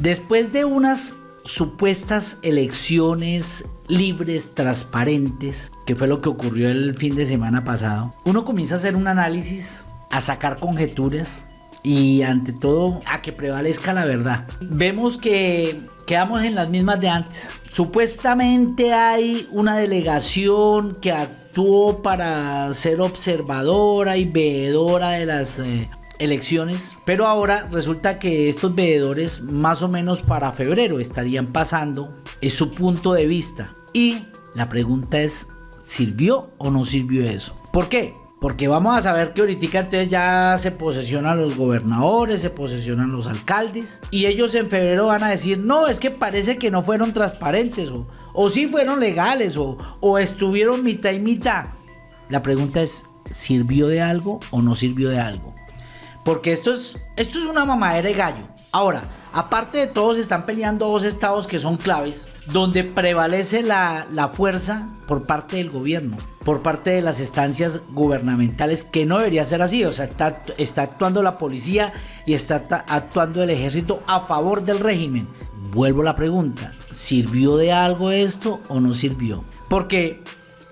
Después de unas supuestas elecciones libres, transparentes, que fue lo que ocurrió el fin de semana pasado, uno comienza a hacer un análisis, a sacar conjeturas y ante todo a que prevalezca la verdad. Vemos que quedamos en las mismas de antes. Supuestamente hay una delegación que actuó para ser observadora y veedora de las eh, elecciones, pero ahora resulta que estos veedores más o menos para febrero estarían pasando es su punto de vista. Y la pregunta es, ¿sirvió o no sirvió eso? ¿Por qué? Porque vamos a saber que ahorita entonces ya se posesionan los gobernadores, se posesionan los alcaldes. Y ellos en febrero van a decir, no, es que parece que no fueron transparentes. O, o sí fueron legales. O, o estuvieron mitad y mitad. La pregunta es, ¿sirvió de algo o no sirvió de algo? Porque esto es, esto es una mamadera de gallo. Ahora, aparte de todos, están peleando dos estados que son claves, donde prevalece la, la, fuerza por parte del gobierno, por parte de las estancias gubernamentales, que no debería ser así. O sea, está, está actuando la policía y está actuando el ejército a favor del régimen. Vuelvo a la pregunta, ¿sirvió de algo esto o no sirvió? Porque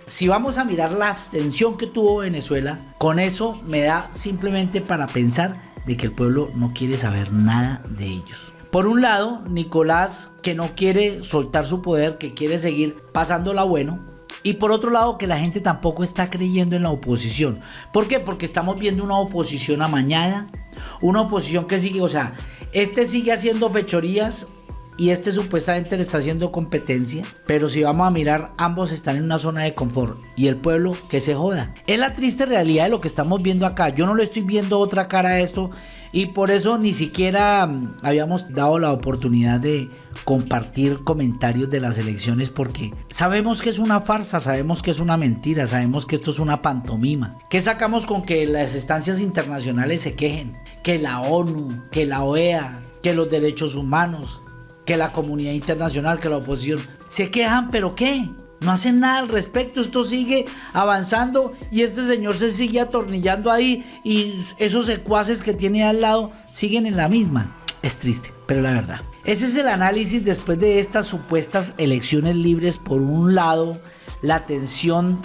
si vamos a mirar la abstención que tuvo Venezuela, con eso me da simplemente para pensar de que el pueblo no quiere saber nada de ellos. Por un lado, Nicolás que no quiere soltar su poder, que quiere seguir pasándola bueno. Y por otro lado, que la gente tampoco está creyendo en la oposición. ¿Por qué? Porque estamos viendo una oposición amañada, una oposición que sigue, o sea, este sigue haciendo fechorías y este supuestamente le está haciendo competencia, pero si vamos a mirar, ambos están en una zona de confort y el pueblo que se joda. Es la triste realidad de lo que estamos viendo acá. Yo no le estoy viendo otra cara a esto y por eso ni siquiera mm, habíamos dado la oportunidad de compartir comentarios de las elecciones porque sabemos que es una farsa, sabemos que es una mentira, sabemos que esto es una pantomima. ¿Qué sacamos con que las estancias internacionales se quejen? Que la ONU, que la OEA, que los derechos humanos, que la comunidad internacional, que la oposición. Se quejan, pero ¿qué? No hacen nada al respecto, esto sigue avanzando y este señor se sigue atornillando ahí y esos secuaces que tiene al lado siguen en la misma. Es triste, pero la verdad. Ese es el análisis después de estas supuestas elecciones libres. Por un lado, la tensión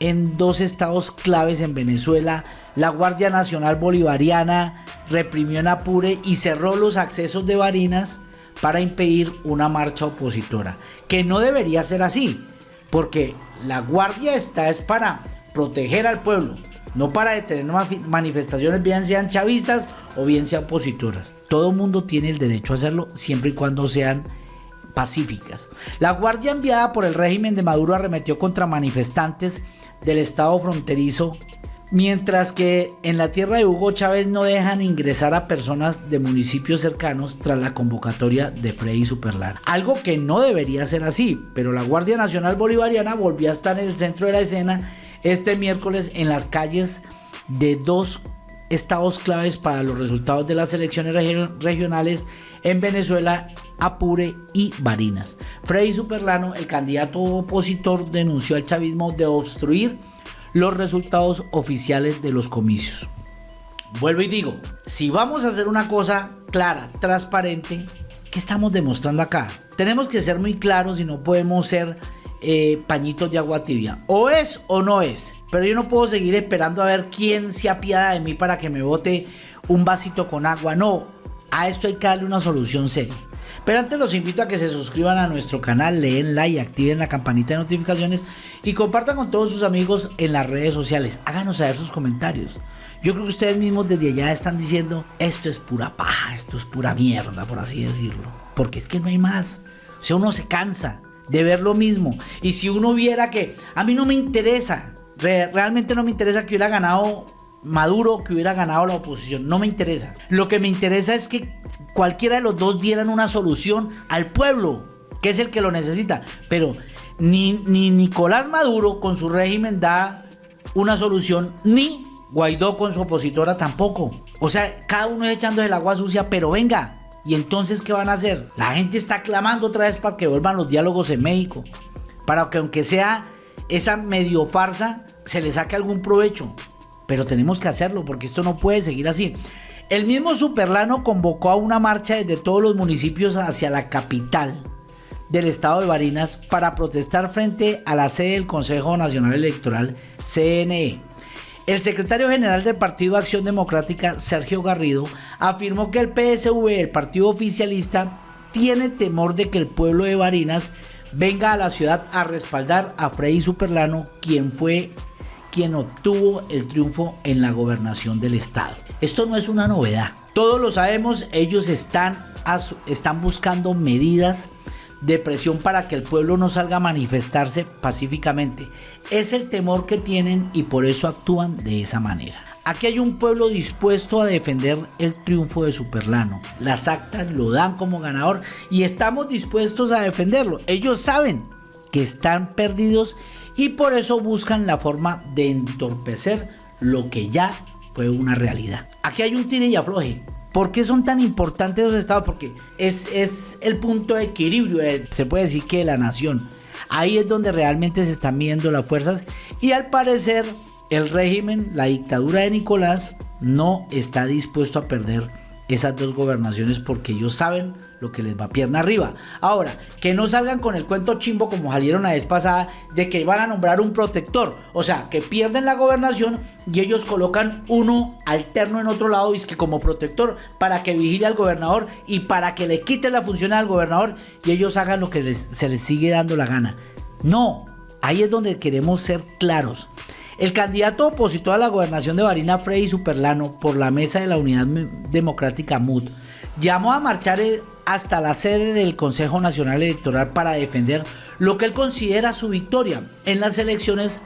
en dos estados claves en Venezuela. La Guardia Nacional Bolivariana reprimió en Apure y cerró los accesos de Barinas para impedir una marcha opositora, que no debería ser así, porque la guardia está es para proteger al pueblo, no para detener manifestaciones bien sean chavistas o bien sean opositoras. Todo mundo tiene el derecho a hacerlo siempre y cuando sean pacíficas. La guardia enviada por el régimen de Maduro arremetió contra manifestantes del estado fronterizo Mientras que en la tierra de Hugo Chávez no dejan ingresar a personas de municipios cercanos tras la convocatoria de Freddy Superlar. Algo que no debería ser así, pero la Guardia Nacional Bolivariana volvió a estar en el centro de la escena este miércoles en las calles de dos estados claves para los resultados de las elecciones regionales en Venezuela, Apure y Barinas. Freddy Superlano, el candidato opositor, denunció al chavismo de obstruir los resultados oficiales de los comicios. Vuelvo y digo, si vamos a hacer una cosa clara, transparente, ¿qué estamos demostrando acá? Tenemos que ser muy claros y no podemos ser eh, pañitos de agua tibia. O es o no es. Pero yo no puedo seguir esperando a ver quién se apiada de mí para que me bote un vasito con agua. No, a esto hay que darle una solución seria. Pero antes los invito a que se suscriban a nuestro canal, leen like, activen la campanita de notificaciones y compartan con todos sus amigos en las redes sociales. Háganos saber sus comentarios. Yo creo que ustedes mismos desde allá están diciendo, esto es pura paja, esto es pura mierda, por así decirlo. Porque es que no hay más. O sea, uno se cansa de ver lo mismo. Y si uno viera que a mí no me interesa, realmente no me interesa que hubiera ganado Maduro que hubiera ganado la oposición. No me interesa. Lo que me interesa es que cualquiera de los dos dieran una solución al pueblo, que es el que lo necesita. Pero ni, ni Nicolás Maduro con su régimen da una solución, ni Guaidó con su opositora tampoco. O sea, cada uno es echando el agua sucia, pero venga. ¿Y entonces qué van a hacer? La gente está clamando otra vez para que vuelvan los diálogos en México. Para que aunque sea esa medio farsa, se le saque algún provecho pero tenemos que hacerlo porque esto no puede seguir así. El mismo Superlano convocó a una marcha desde todos los municipios hacia la capital del estado de Barinas para protestar frente a la sede del Consejo Nacional Electoral, CNE. El secretario general del Partido Acción Democrática, Sergio Garrido, afirmó que el PSV, el partido oficialista, tiene temor de que el pueblo de Barinas venga a la ciudad a respaldar a Freddy Superlano, quien fue quien obtuvo el triunfo en la gobernación del estado. Esto no es una novedad. Todos lo sabemos, ellos están, están buscando medidas de presión para que el pueblo no salga a manifestarse pacíficamente. Es el temor que tienen y por eso actúan de esa manera. Aquí hay un pueblo dispuesto a defender el triunfo de Superlano. Las actas lo dan como ganador y estamos dispuestos a defenderlo. Ellos saben que están perdidos y por eso buscan la forma de entorpecer lo que ya fue una realidad. Aquí hay un tire y afloje. ¿Por qué son tan importantes los estados? Porque es, es el punto de equilibrio, se puede decir que de la nación. Ahí es donde realmente se están midiendo las fuerzas y al parecer el régimen, la dictadura de Nicolás, no está dispuesto a perder esas dos gobernaciones porque ellos saben lo que les va pierna arriba. Ahora, que no salgan con el cuento chimbo como salieron la vez pasada de que iban a nombrar un protector. O sea, que pierden la gobernación y ellos colocan uno alterno en otro lado, y es que como protector, para que vigile al gobernador y para que le quite la función al gobernador y ellos hagan lo que se les sigue dando la gana. No, ahí es donde queremos ser claros. El candidato opositor a la gobernación de Barina, Freddy Superlano, por la mesa de la Unidad Democrática MUD, llamó a marchar eh, hasta la sede del Consejo Nacional Electoral para defender lo que él considera su victoria en las elecciones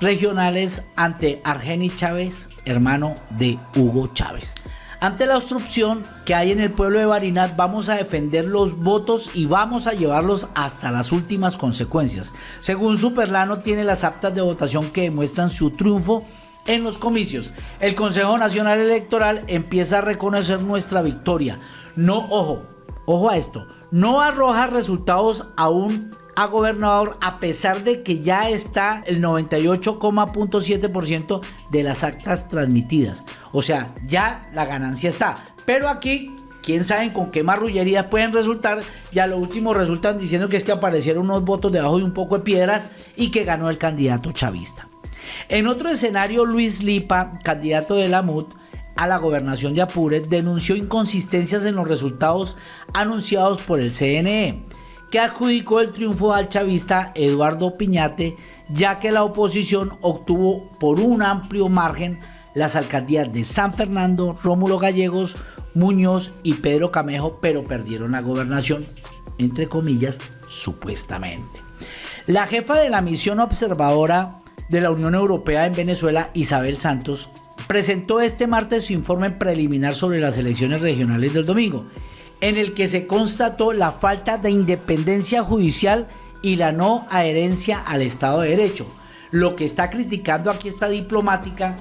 regionales ante Argeni Chávez, hermano de Hugo Chávez. Ante la obstrucción que hay en el pueblo de Barinas, vamos a defender los votos y vamos a llevarlos hasta las últimas consecuencias. Según Superlano, tiene las actas de votación que demuestran su triunfo en los comicios. El Consejo Nacional Electoral empieza a reconocer nuestra victoria. No, ojo, ojo a esto, no arroja resultados aún a gobernador a pesar de que ya está el 98,7% de las actas transmitidas. O sea, ya la ganancia está. Pero aquí, quién sabe con qué marrullería pueden resultar. Ya lo último resultan diciendo que es que aparecieron unos votos debajo de un poco de piedras y que ganó el candidato chavista. En otro escenario, Luis Lipa, candidato de la MUD, a la gobernación de Apure denunció inconsistencias en los resultados anunciados por el CNE que adjudicó el triunfo al chavista Eduardo Piñate, ya que la oposición obtuvo por un amplio margen las alcaldías de San Fernando, Rómulo Gallegos, Muñoz y Pedro Camejo, pero perdieron la gobernación, entre comillas, supuestamente. La jefa de la misión observadora de la Unión Europea en Venezuela, Isabel Santos, presentó este martes su informe preliminar sobre las elecciones regionales del domingo en el que se constató la falta de independencia judicial y la no adherencia al Estado de Derecho. Lo que está criticando aquí esta diplomática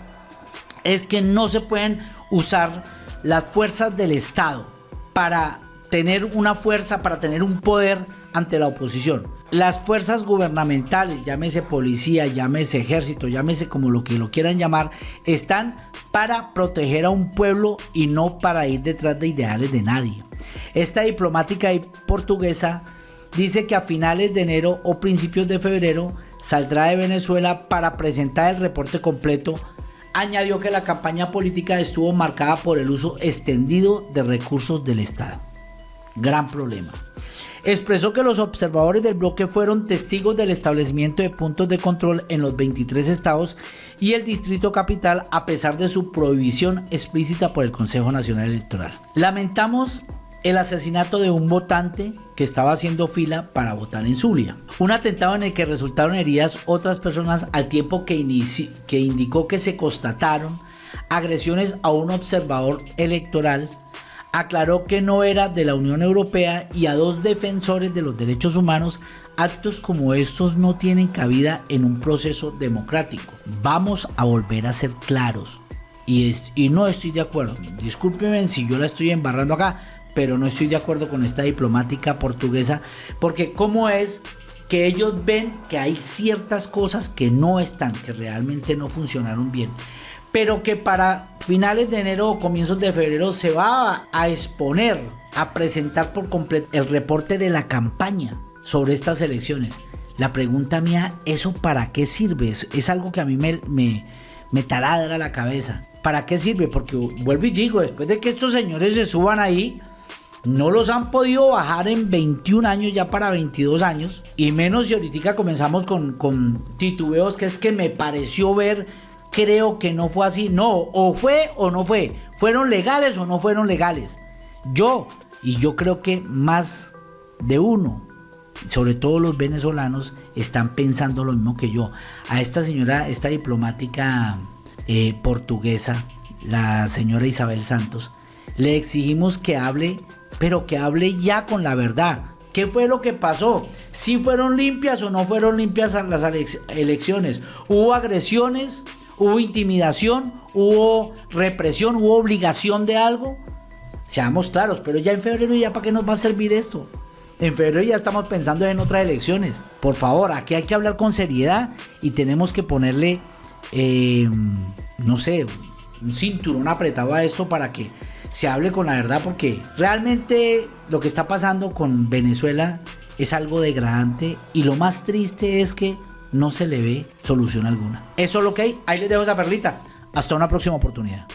es que no se pueden usar las fuerzas del Estado para tener una fuerza, para tener un poder ante la oposición. Las fuerzas gubernamentales, llámese policía, llámese ejército, llámese como lo que lo quieran llamar, están para proteger a un pueblo y no para ir detrás de ideales de nadie. Esta diplomática portuguesa dice que a finales de enero o principios de febrero saldrá de Venezuela para presentar el reporte completo. Añadió que la campaña política estuvo marcada por el uso extendido de recursos del Estado. Gran problema. Expresó que los observadores del bloque fueron testigos del establecimiento de puntos de control en los 23 estados y el Distrito Capital a pesar de su prohibición explícita por el Consejo Nacional Electoral. Lamentamos el asesinato de un votante que estaba haciendo fila para votar en Zulia. Un atentado en el que resultaron heridas otras personas al tiempo que, que indicó que se constataron agresiones a un observador electoral. Aclaró que no era de la Unión Europea y a dos defensores de los derechos humanos. Actos como estos no tienen cabida en un proceso democrático. Vamos a volver a ser claros. Y, y no estoy de acuerdo. Discúlpenme si yo la estoy embarrando acá, pero no estoy de acuerdo con esta diplomática portuguesa, porque cómo es que ellos ven que hay ciertas cosas que no están, que realmente no funcionaron bien. Pero que para finales de enero o comienzos de febrero se va a exponer, a presentar por completo el reporte de la campaña sobre estas elecciones. La pregunta mía, ¿eso para qué sirve? Es, algo que a mí me, me, me taladra la cabeza. ¿Para qué sirve? Porque vuelvo y digo, después de que estos señores se suban ahí, no los han podido bajar en 21 años, ya para 22 años. Y menos si ahorita comenzamos con, con titubeos, que es que me pareció ver, creo que no fue así. No, o fue o no fue. ¿Fueron legales o no fueron legales? Yo, y yo creo que más de uno sobre todo los venezolanos, están pensando lo mismo que yo. A esta señora, esta diplomática eh, portuguesa, la señora Isabel Santos, le exigimos que hable, pero que hable ya con la verdad. ¿Qué fue lo que pasó? ¿Si fueron limpias o no fueron limpias las elecciones? ¿Hubo agresiones? ¿Hubo intimidación? ¿Hubo represión? ¿Hubo obligación de algo? Seamos claros, pero ya en febrero ya para qué nos va a servir esto. En febrero ya estamos pensando en otras elecciones. Por favor, aquí hay que hablar con seriedad y tenemos que ponerle, eh, no sé, un cinturón apretado a esto para que se hable con la verdad, porque realmente lo que está pasando con Venezuela es algo degradante y lo más triste es que no se le ve solución alguna. Eso es lo que hay. Ahí les dejo esa perlita. Hasta una próxima oportunidad.